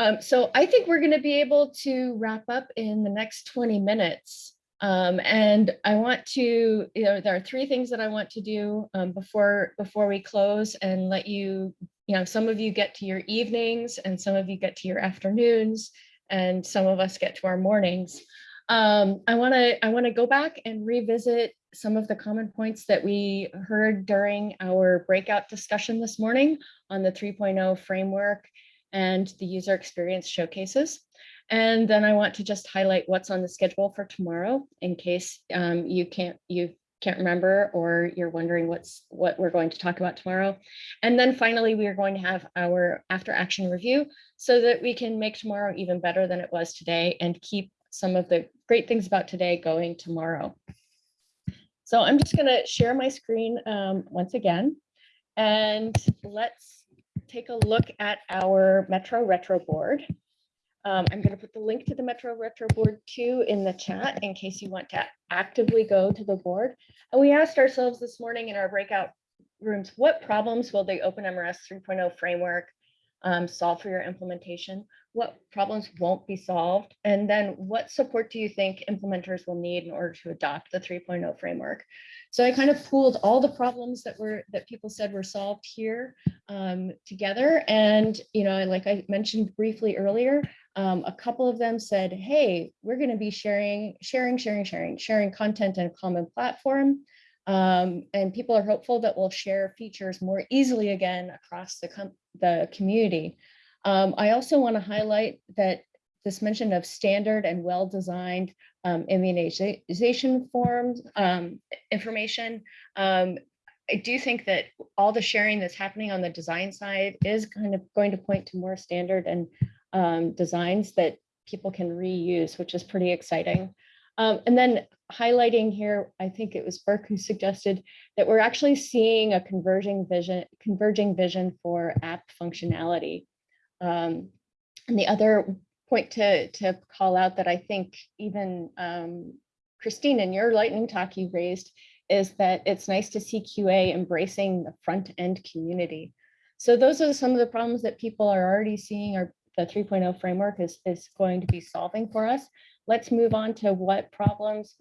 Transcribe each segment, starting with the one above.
Um, so I think we're going to be able to wrap up in the next 20 minutes. Um, and I want to, you know, there are three things that I want to do um, before before we close and let you, you know, some of you get to your evenings and some of you get to your afternoons and some of us get to our mornings. Um, I want to I want to go back and revisit some of the common points that we heard during our breakout discussion this morning on the 3.0 framework and the user experience showcases. And then I want to just highlight what's on the schedule for tomorrow in case um, you can't you can't remember or you're wondering what's what we're going to talk about tomorrow. And then finally, we are going to have our after action review so that we can make tomorrow even better than it was today and keep some of the great things about today going tomorrow. So I'm just going to share my screen um, once again and let's take a look at our Metro Retro board. Um, I'm going to put the link to the Metro Retro board too in the chat in case you want to actively go to the board. And we asked ourselves this morning in our breakout rooms, what problems will the OpenMRS 3.0 framework um, solve for your implementation? What problems won't be solved? And then what support do you think implementers will need in order to adopt the 3.0 framework? So I kind of pooled all the problems that were that people said were solved here um, together. And, you know, like I mentioned briefly earlier, um, a couple of them said, hey, we're going to be sharing, sharing, sharing, sharing, sharing content in a common platform. Um, and people are hopeful that we'll share features more easily again across the, the community. Um, I also want to highlight that this mention of standard and well-designed um, immunization forms um, information. Um, I do think that all the sharing that's happening on the design side is kind of going to point to more standard and um, designs that people can reuse, which is pretty exciting. Um, and then highlighting here, I think it was Burke who suggested that we're actually seeing a converging vision, converging vision for app functionality. Um, and the other point to, to call out that I think even um, Christine, in your lightning talk you raised is that it's nice to see QA embracing the front end community. So those are some of the problems that people are already seeing are the 3.0 framework is, is going to be solving for us. Let's move on to what problems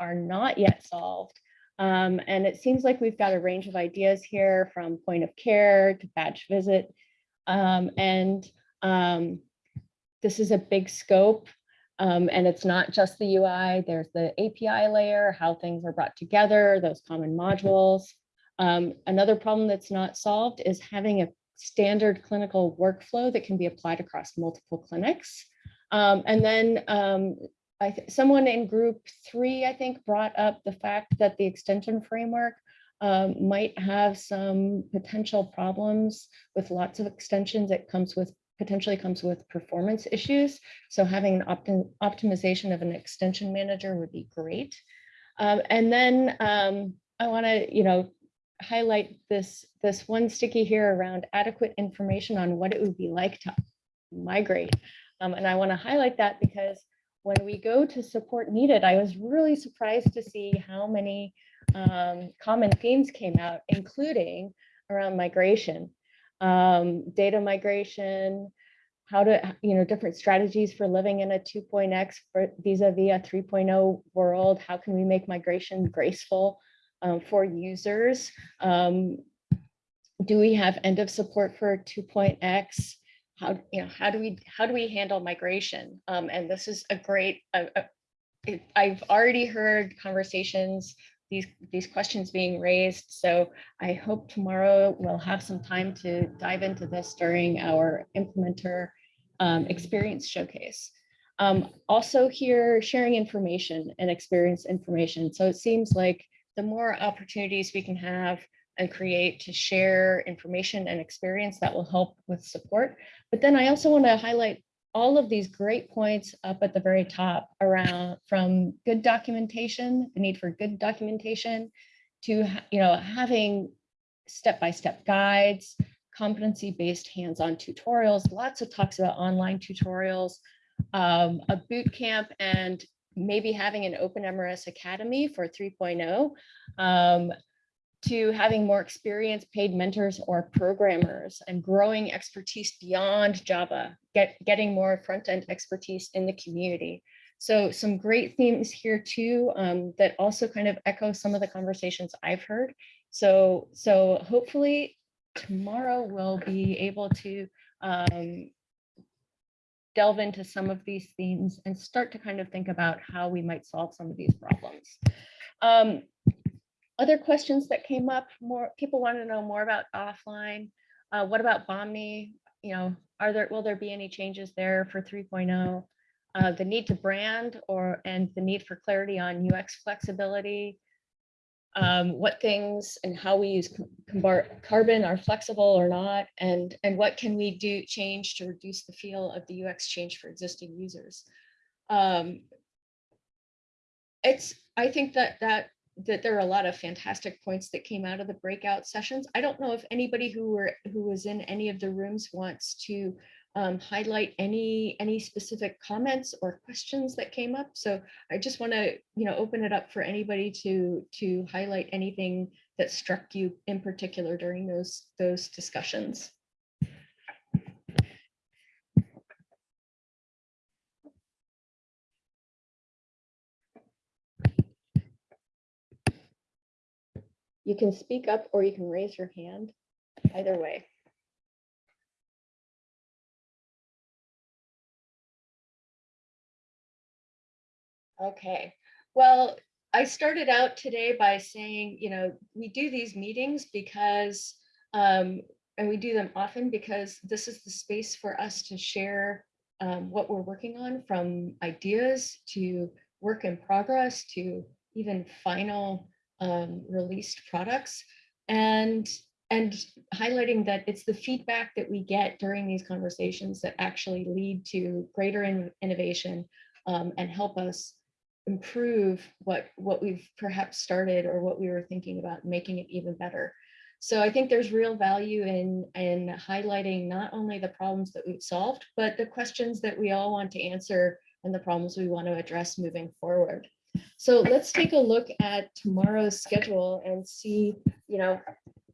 are not yet solved. Um, and it seems like we've got a range of ideas here from point of care to batch visit. Um, and um, this is a big scope. Um, and it's not just the UI, there's the API layer, how things are brought together, those common modules. Um, another problem that's not solved is having a standard clinical workflow that can be applied across multiple clinics. Um, and then um, someone in group three, I think, brought up the fact that the extension framework um, might have some potential problems with lots of extensions. It comes with potentially comes with performance issues. So having an optim optimization of an extension manager would be great. Um, and then um, I want to, you know, highlight this, this one sticky here around adequate information on what it would be like to migrate. Um, and I want to highlight that because when we go to support needed, I was really surprised to see how many um, common themes came out, including around migration, um, data migration, how to, you know, different strategies for living in a 2.x vis-a-vis -vis a 3.0 world. How can we make migration graceful? um, for users. Um, do we have end of support for 2.x? How, you know, how do we how do we handle migration? Um, and this is a great, I've already heard conversations, these, these questions being raised. So I hope tomorrow we'll have some time to dive into this during our implementer um, experience showcase. Um, also here, sharing information and experience information. So it seems like the more opportunities we can have and create to share information and experience that will help with support. But then I also want to highlight all of these great points up at the very top around from good documentation, the need for good documentation, to you know having step-by-step -step guides, competency-based hands-on tutorials, lots of talks about online tutorials, um, a boot camp and maybe having an open MRS Academy for 3.0 um, to having more experienced paid mentors or programmers and growing expertise beyond Java, get, getting more front-end expertise in the community. So some great themes here too um, that also kind of echo some of the conversations I've heard. So, so hopefully tomorrow we'll be able to um, delve into some of these themes and start to kind of think about how we might solve some of these problems. Um, other questions that came up, more people want to know more about offline. Uh, what about Bahmni? You know, are there will there be any changes there for 3.0? Uh, the need to brand or and the need for clarity on UX flexibility. Um, what things and how we use carbon are flexible or not, and and what can we do change to reduce the feel of the UX change for existing users. Um, it's I think that that that there are a lot of fantastic points that came out of the breakout sessions. I don't know if anybody who were who was in any of the rooms wants to um, highlight any any specific comments or questions that came up. So I just want to you know open it up for anybody to to highlight anything that struck you in particular during those those discussions. You can speak up or you can raise your hand, either way. Okay, well, I started out today by saying, you know, we do these meetings because, um, and we do them often because this is the space for us to share um, what we're working on from ideas to work in progress to even final um, released products and and highlighting that it's the feedback that we get during these conversations that actually lead to greater in, innovation um, and help us improve what what we've perhaps started or what we were thinking about making it even better. So I think there's real value in in highlighting not only the problems that we've solved, but the questions that we all want to answer and the problems we want to address moving forward. So let's take a look at tomorrow's schedule and see, you know,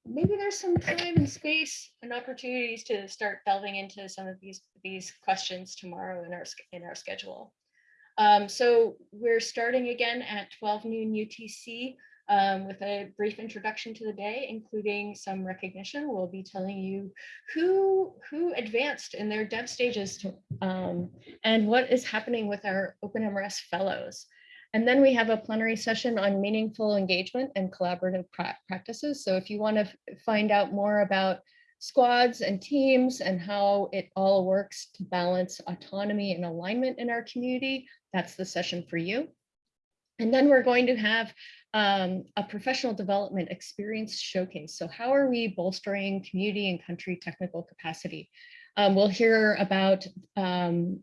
maybe there's some time and space and opportunities to start delving into some of these these questions tomorrow in our in our schedule. Um, so we're starting again at 12 noon UTC um, with a brief introduction to the day, including some recognition. We'll be telling you who who advanced in their dev stages to, um, and what is happening with our OpenMRS fellows. And then we have a plenary session on meaningful engagement and collaborative pra practices. So if you want to find out more about squads and teams and how it all works to balance autonomy and alignment in our community, that's the session for you. And then we're going to have um, a professional development experience showcase. So how are we bolstering community and country technical capacity? Um, we'll hear about um,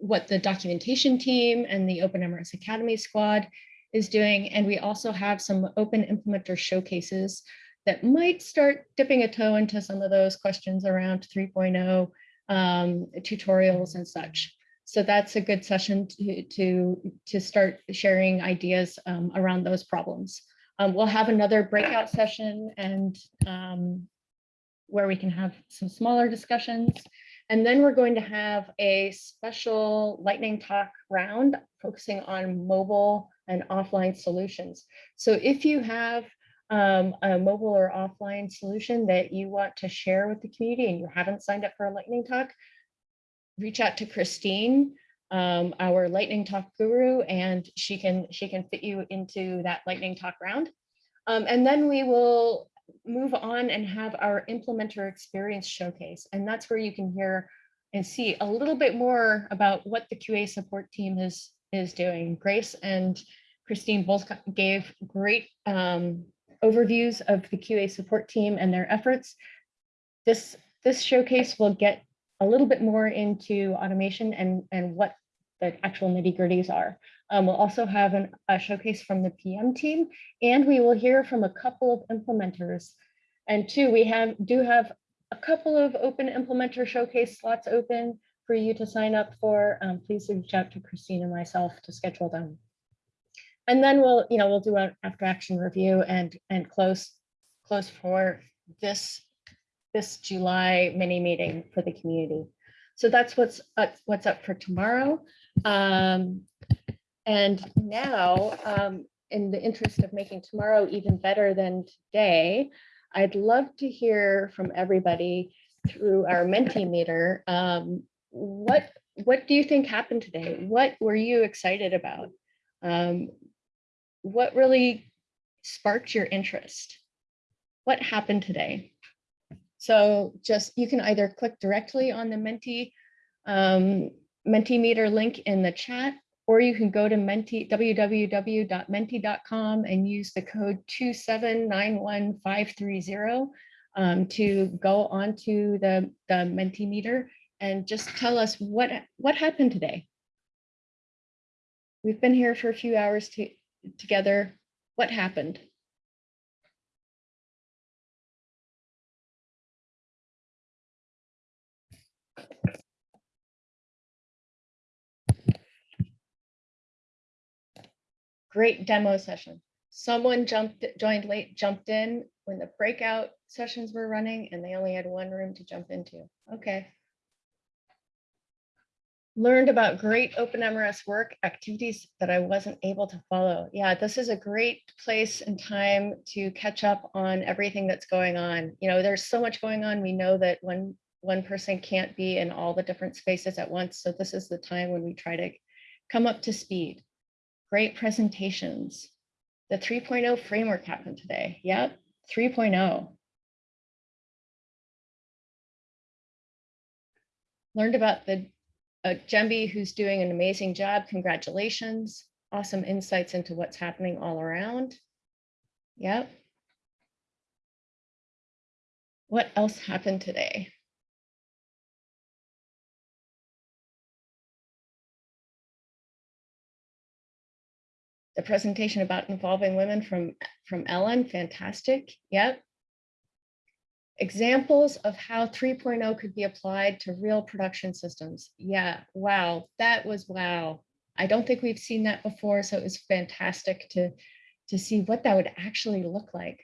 what the documentation team and the Open MRS Academy squad is doing. And we also have some open implementer showcases that might start dipping a toe into some of those questions around 3.0 um, tutorials and such. So that's a good session to, to, to start sharing ideas um, around those problems. Um, we'll have another breakout session and um, where we can have some smaller discussions. And then we're going to have a special lightning talk round focusing on mobile and offline solutions. So if you have um, a mobile or offline solution that you want to share with the community and you haven't signed up for a lightning talk, reach out to Christine, um, our lightning talk guru, and she can she can fit you into that lightning talk round. Um, and then we will move on and have our implementer experience showcase. And that's where you can hear and see a little bit more about what the QA support team is, is doing. Grace and Christine both gave great um, overviews of the QA support team and their efforts. This, this showcase will get a little bit more into automation and, and what the actual nitty gritties are. Um, we'll also have an, a showcase from the PM team, and we will hear from a couple of implementers. And two, we have do have a couple of open implementer showcase slots open for you to sign up for. Um, please reach out to Christine and myself to schedule them. And then we'll, you know, we'll do an after action review and and close close for this, this July mini meeting for the community. So that's what's, up what's up for tomorrow. Um, and now, um, in the interest of making tomorrow even better than today, I'd love to hear from everybody through our Mentimeter. Um, what, what do you think happened today? What were you excited about? Um, what really sparked your interest? What happened today? So just, you can either click directly on the Menti, um, Mentimeter link in the chat, or you can go to Menti, www.menti.com and use the code 2791530 um, to go onto the, the Mentimeter and just tell us what, what happened today. We've been here for a few hours to, together. What happened? Great demo session. Someone jumped, joined late, jumped in when the breakout sessions were running and they only had one room to jump into. Okay. Learned about great OpenMRS work activities that I wasn't able to follow. Yeah, this is a great place and time to catch up on everything that's going on. You know, there's so much going on. We know that one, one person can't be in all the different spaces at once. So this is the time when we try to come up to speed. Great presentations. The 3.0 framework happened today. Yep, 3.0. Learned about the uh, Gemby who's doing an amazing job. Congratulations. Awesome insights into what's happening all around. Yep. What else happened today? The presentation about involving women from, from Ellen, fantastic, yep. Examples of how 3.0 could be applied to real production systems. Yeah, wow, that was wow. I don't think we've seen that before, so it was fantastic to, to see what that would actually look like.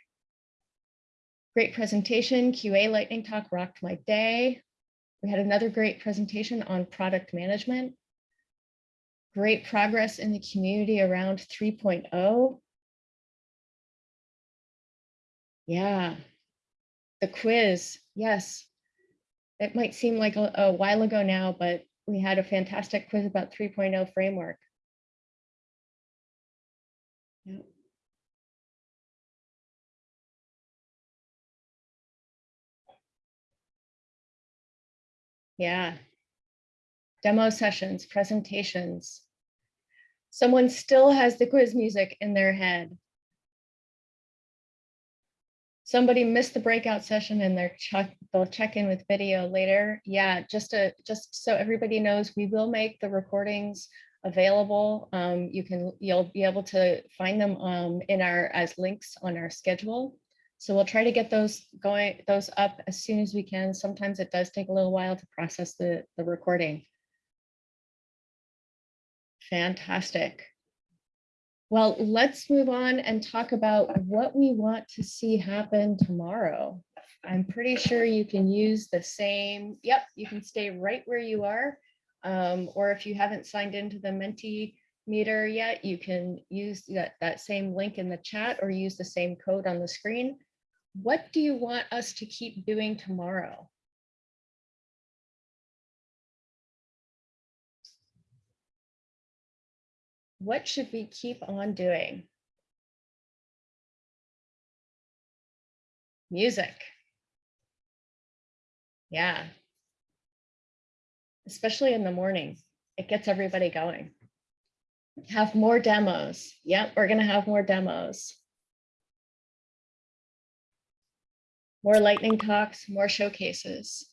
Great presentation, QA lightning talk rocked my day. We had another great presentation on product management great progress in the community around 3.0. Yeah, the quiz, yes. It might seem like a, a while ago now, but we had a fantastic quiz about 3.0 framework. Yep. Yeah. Demo sessions, presentations, someone still has the quiz music in their head. Somebody missed the breakout session and they're check, they'll check in with video later. Yeah, just to just so everybody knows, we will make the recordings available. Um, you can you'll be able to find them um, in our as links on our schedule. So we'll try to get those going those up as soon as we can. Sometimes it does take a little while to process the the recording. Fantastic. Well, let's move on and talk about what we want to see happen tomorrow. I'm pretty sure you can use the same, yep, you can stay right where you are. Um, or if you haven't signed into the Mentimeter yet, you can use that, that same link in the chat or use the same code on the screen. What do you want us to keep doing tomorrow? What should we keep on doing? Music. Yeah. Especially in the morning, it gets everybody going. Have more demos. Yep, we're gonna have more demos. More lightning talks, more showcases.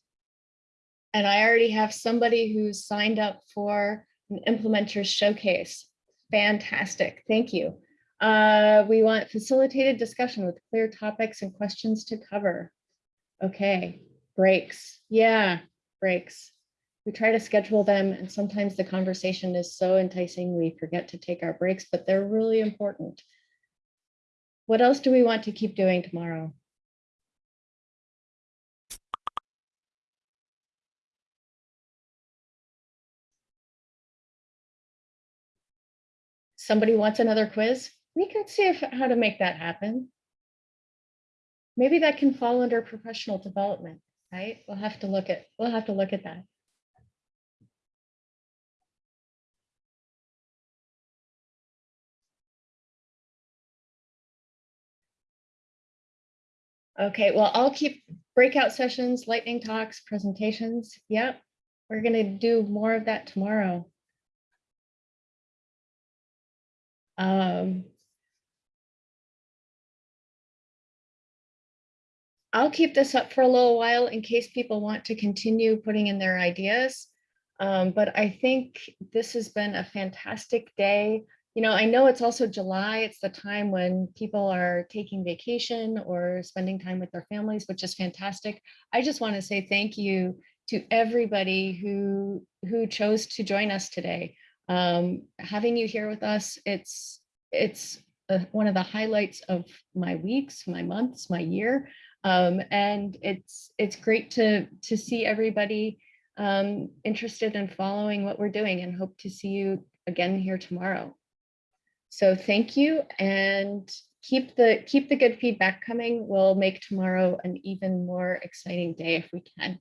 And I already have somebody who's signed up for an implementers showcase Fantastic, thank you. Uh, we want facilitated discussion with clear topics and questions to cover. Okay, breaks. Yeah, breaks. We try to schedule them and sometimes the conversation is so enticing we forget to take our breaks, but they're really important. What else do we want to keep doing tomorrow? Somebody wants another quiz, we can see if, how to make that happen. Maybe that can fall under professional development, right? We'll have to look at, we'll have to look at that. Okay, well, I'll keep breakout sessions, lightning talks, presentations. Yep, we're gonna do more of that tomorrow. Um, I'll keep this up for a little while in case people want to continue putting in their ideas. Um, but I think this has been a fantastic day. You know, I know it's also July. It's the time when people are taking vacation or spending time with their families, which is fantastic. I just want to say thank you to everybody who who chose to join us today. Um, having you here with us, it's it's uh, one of the highlights of my weeks, my months, my year. Um, and it's it's great to to see everybody um, interested in following what we're doing and hope to see you again here tomorrow. So thank you and keep the keep the good feedback coming. We'll make tomorrow an even more exciting day if we can.